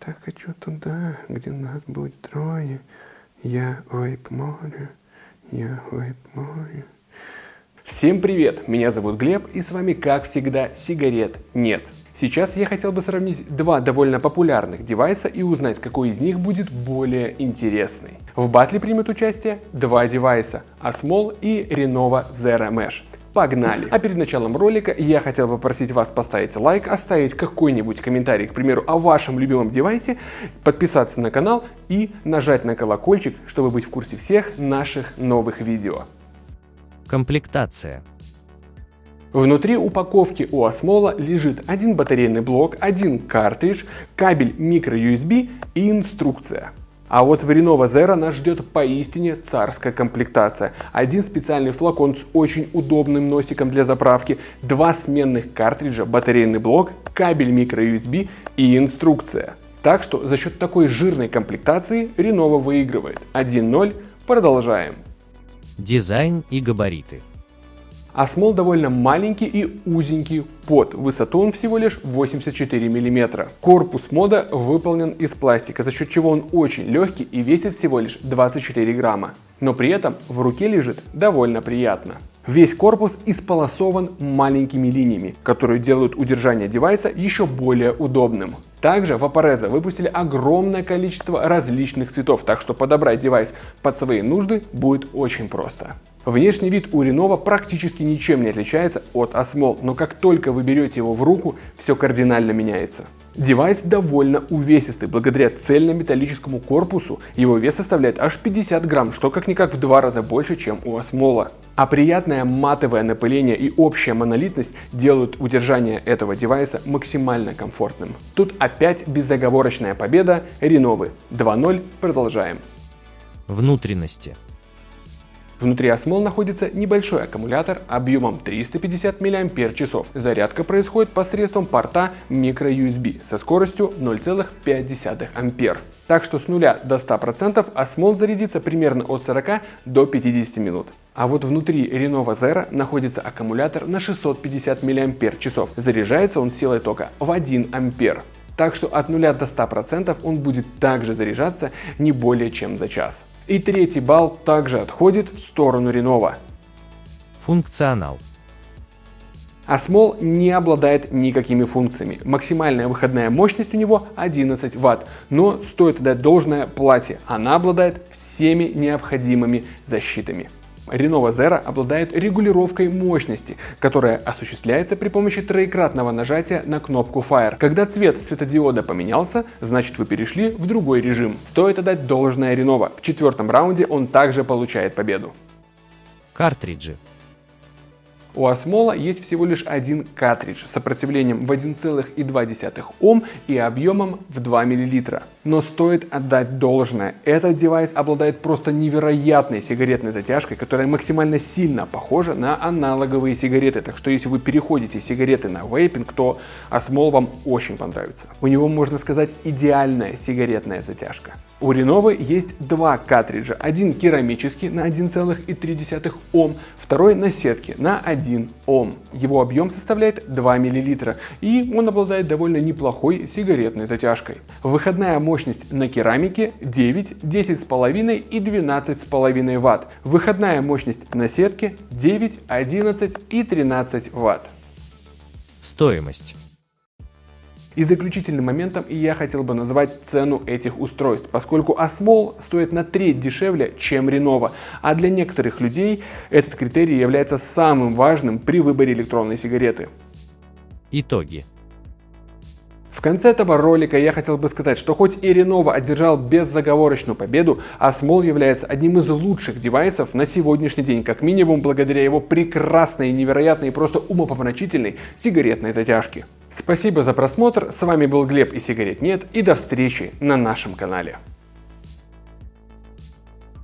Так хочу туда, где нас будет трое. Я вейп море, я вейп море. Всем привет! Меня зовут Глеб и с вами, как всегда, сигарет нет. Сейчас я хотел бы сравнить два довольно популярных девайса и узнать, какой из них будет более интересный. В батле примут участие два девайса – Asmol и Renova Zero Mesh. Погнали! А перед началом ролика я хотел попросить вас поставить лайк, оставить какой-нибудь комментарий, к примеру, о вашем любимом девайсе, подписаться на канал и нажать на колокольчик, чтобы быть в курсе всех наших новых видео. Комплектация. Внутри упаковки у Осмола лежит один батарейный блок, один картридж, кабель microUSB и инструкция. А вот в Renova Zero нас ждет поистине царская комплектация. Один специальный флакон с очень удобным носиком для заправки, два сменных картриджа, батарейный блок, кабель microUSB и инструкция. Так что за счет такой жирной комплектации Renova выигрывает. 1-0. Продолжаем. Дизайн и габариты. Осмол довольно маленький и узенький под. Высоту он всего лишь 84 мм. Корпус мода выполнен из пластика, за счет чего он очень легкий и весит всего лишь 24 грамма. Но при этом в руке лежит довольно приятно. Весь корпус исполосован маленькими линиями, которые делают удержание девайса еще более удобным. Также в Vaporesso выпустили огромное количество различных цветов, так что подобрать девайс под свои нужды будет очень просто. Внешний вид у Renova практически ничем не отличается от Osmall, но как только вы берете его в руку, все кардинально меняется. Девайс довольно увесистый, благодаря цельнометаллическому корпусу его вес составляет аж 50 грамм, что как-никак в два раза больше, чем у Osmall а. А приятное матовое напыление и общая монолитность делают удержание этого девайса максимально комфортным. Тут опять безоговорочная победа Реновы. 2-0, продолжаем. Внутренности. Внутри Осмол находится небольшой аккумулятор объемом 350 мАч. Зарядка происходит посредством порта microUSB со скоростью 0,5 А. Так что с 0 до 100% Осмол зарядится примерно от 40 до 50 минут. А вот внутри Renova Zero находится аккумулятор на 650 мАч. Заряжается он силой тока в 1 А. Так что от 0 до 100% он будет также заряжаться не более чем за час. И третий балл также отходит в сторону Renova. Функционал. Осмол не обладает никакими функциями. Максимальная выходная мощность у него 11 Вт. Но стоит дать должное платье. Она обладает всеми необходимыми защитами. Renova Zero обладает регулировкой мощности, которая осуществляется при помощи троекратного нажатия на кнопку Fire. Когда цвет светодиода поменялся, значит вы перешли в другой режим. Стоит отдать должное Renova. В четвертом раунде он также получает победу. Картриджи. У Осмола есть всего лишь один картридж с сопротивлением в 1,2 Ом и объемом в 2 мл. Но стоит отдать должное, этот девайс обладает просто невероятной сигаретной затяжкой, которая максимально сильно похожа на аналоговые сигареты. Так что если вы переходите сигареты на вейпинг, то Осмол вам очень понравится. У него, можно сказать, идеальная сигаретная затяжка. У Renova есть два картриджа. Один керамический на 1,3 Ом, второй на сетке на 1 Ом. Его объем составляет 2 мл и он обладает довольно неплохой сигаретной затяжкой. Выходная мощность на керамике 9, 10,5 и 12,5 Вт. Выходная мощность на сетке 9, 11 и 13 Вт. Стоимость. И заключительным моментом я хотел бы назвать цену этих устройств, поскольку Осмол стоит на треть дешевле, чем Renova, а для некоторых людей этот критерий является самым важным при выборе электронной сигареты. Итоги. В конце этого ролика я хотел бы сказать, что хоть и Renova одержал беззаговорочную победу, Asmol является одним из лучших девайсов на сегодняшний день, как минимум благодаря его прекрасной, невероятной и просто умопомрачительной сигаретной затяжке. Спасибо за просмотр, с вами был Глеб и сигарет нет и до встречи на нашем канале.